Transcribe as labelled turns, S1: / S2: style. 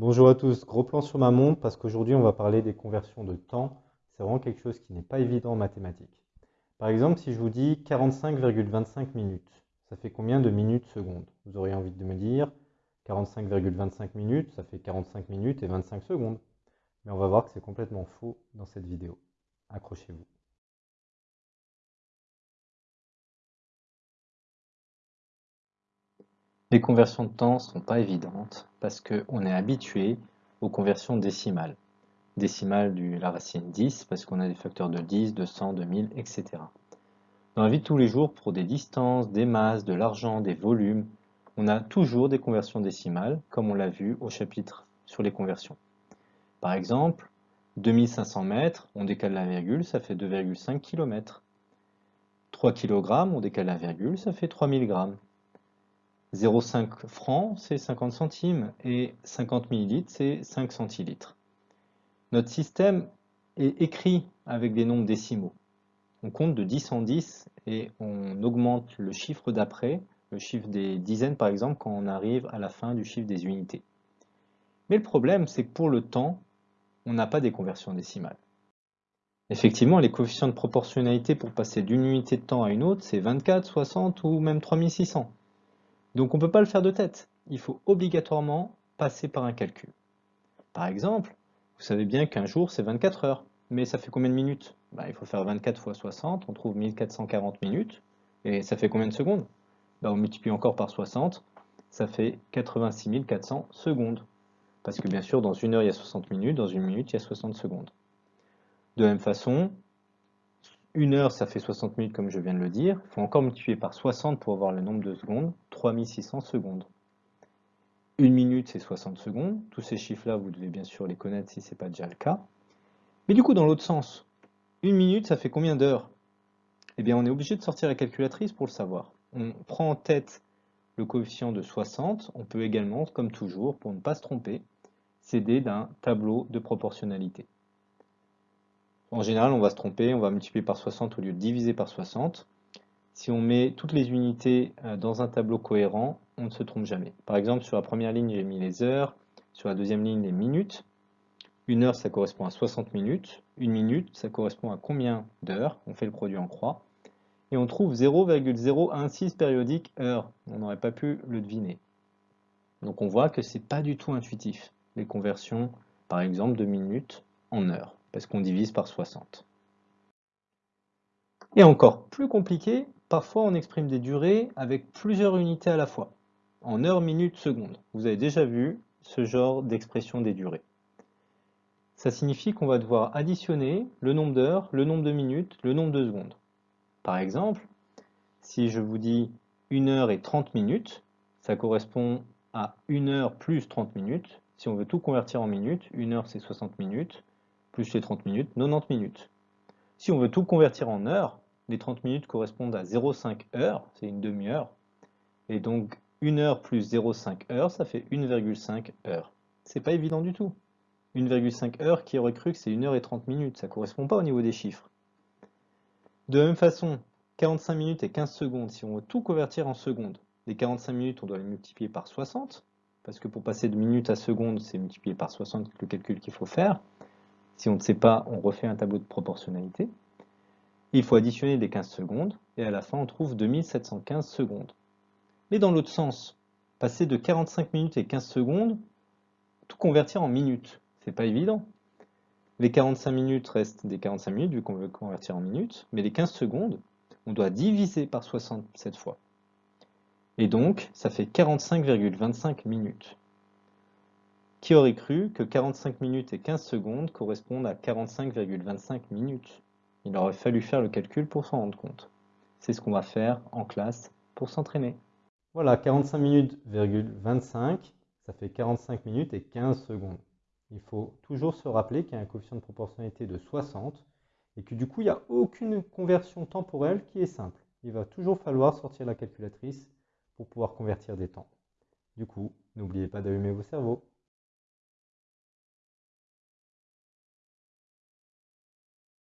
S1: Bonjour à tous, gros plan sur ma montre parce qu'aujourd'hui on va parler des conversions de temps. C'est vraiment quelque chose qui n'est pas évident en mathématiques. Par exemple, si je vous dis 45,25 minutes, ça fait combien de minutes secondes? Vous auriez envie de me dire 45,25 minutes, ça fait 45 minutes et 25 secondes. Mais on va voir que c'est complètement faux dans cette vidéo. Accrochez-vous.
S2: Les conversions de temps ne sont pas évidentes parce qu'on est habitué aux conversions décimales. Décimales de la racine 10 parce qu'on a des facteurs de 10, de 100, de 1000, etc. Dans la vie de tous les jours, pour des distances, des masses, de l'argent, des volumes, on a toujours des conversions décimales, comme on l'a vu au chapitre sur les conversions. Par exemple, 2500 mètres, on décale la virgule, ça fait 2,5 km. 3 kg, on décale la virgule, ça fait 3000 grammes. 0,5 francs, c'est 50 centimes, et 50 millilitres, c'est 5 centilitres. Notre système est écrit avec des nombres décimaux. On compte de 10 en 10 et on augmente le chiffre d'après, le chiffre des dizaines par exemple, quand on arrive à la fin du chiffre des unités. Mais le problème, c'est que pour le temps, on n'a pas des conversions décimales. Effectivement, les coefficients de proportionnalité pour passer d'une unité de temps à une autre, c'est 24, 60 ou même 3600. Donc on ne peut pas le faire de tête. Il faut obligatoirement passer par un calcul. Par exemple, vous savez bien qu'un jour c'est 24 heures. Mais ça fait combien de minutes? Bah, Il faut faire 24 fois 60, on trouve 1440 minutes. Et ça fait combien de secondes? Bah, On multiplie encore par 60, ça fait 86 400 secondes. Parce que bien sûr, dans une heure, il y a 60 minutes, dans une minute, il y a 60 secondes. De même façon, une heure, ça fait 60 minutes comme je viens de le dire. Il faut encore multiplier par 60 pour avoir le nombre de secondes. 3600 secondes. Une minute, c'est 60 secondes. Tous ces chiffres-là, vous devez bien sûr les connaître si ce n'est pas déjà le cas. Mais du coup, dans l'autre sens, une minute, ça fait combien d'heures? Eh bien, on est obligé de sortir la calculatrice pour le savoir. On prend en tête le coefficient de 60. On peut également, comme toujours, pour ne pas se tromper, s'aider d'un tableau de proportionnalité. En général, on va se tromper, on va multiplier par 60 au lieu de diviser par 60. Si on met toutes les unités euh, dans un tableau cohérent, on ne se trompe jamais. Par exemple, sur la première ligne, j'ai mis les heures, sur la deuxième ligne, les minutes. Une heure, ça correspond à 60 minutes. Une minute, ça correspond à combien d'heures? On fait le produit en croix. Et on trouve 0,016 périodique heure. On n'aurait pas pu le deviner. Donc on voit que ce n'est pas du tout intuitif, les conversions, par exemple, de minutes en heures parce qu'on divise par 60. Et encore plus compliqué, parfois on exprime des durées avec plusieurs unités à la fois, en heures, minutes, secondes. Vous avez déjà vu ce genre d'expression des durées. Ça signifie qu'on va devoir additionner le nombre d'heures, le nombre de minutes, le nombre de secondes. Par exemple, si je vous dis 1 heure et 30 minutes, ça correspond à 1 heure plus 30 minutes. Si on veut tout convertir en minutes, 1 heure c'est 60 minutes, plus les 30 minutes, 90 minutes. Si on veut tout convertir en heures, les 30 minutes correspondent à 0,5 heures, c'est une demi-heure. Et donc 1 heure plus 0,5 heures, ça fait 1,5 heures. C'est pas évident du tout. 1,5 heures, qui aurait cru que c'est 1 heure et 30 minutes Ça correspond pas au niveau des chiffres. De la même façon, 45 minutes et 15 secondes, si on veut tout convertir en secondes, les 45 minutes, on doit les multiplier par 60, parce que pour passer de minutes à secondes, c'est multiplié par 60 le calcul qu'il faut faire. Si on ne sait pas, on refait un tableau de proportionnalité. Il faut additionner les 15 secondes, et à la fin, on trouve 2715 secondes. Mais dans l'autre sens, passer de 45 minutes et 15 secondes, tout convertir en minutes, c'est pas évident. Les 45 minutes restent des 45 minutes, vu qu'on veut convertir en minutes, mais les 15 secondes, on doit diviser par 60 cette fois. Et donc, ça fait 45,25 minutes. Qui aurait cru que 45 minutes et 15 secondes correspondent à 45,25 minutes? Il aurait fallu faire le calcul pour s'en rendre compte. C'est ce qu'on va faire en classe pour s'entraîner.
S1: Voilà, 45 minutes, 25, ça fait 45 minutes et 15 secondes. Il faut toujours se rappeler qu'il y a un coefficient de proportionnalité de 60 et que du coup, il n'y a aucune conversion temporelle qui est simple. Il va toujours falloir sortir la calculatrice pour pouvoir convertir des temps. Du coup, n'oubliez pas d'allumer vos cerveaux.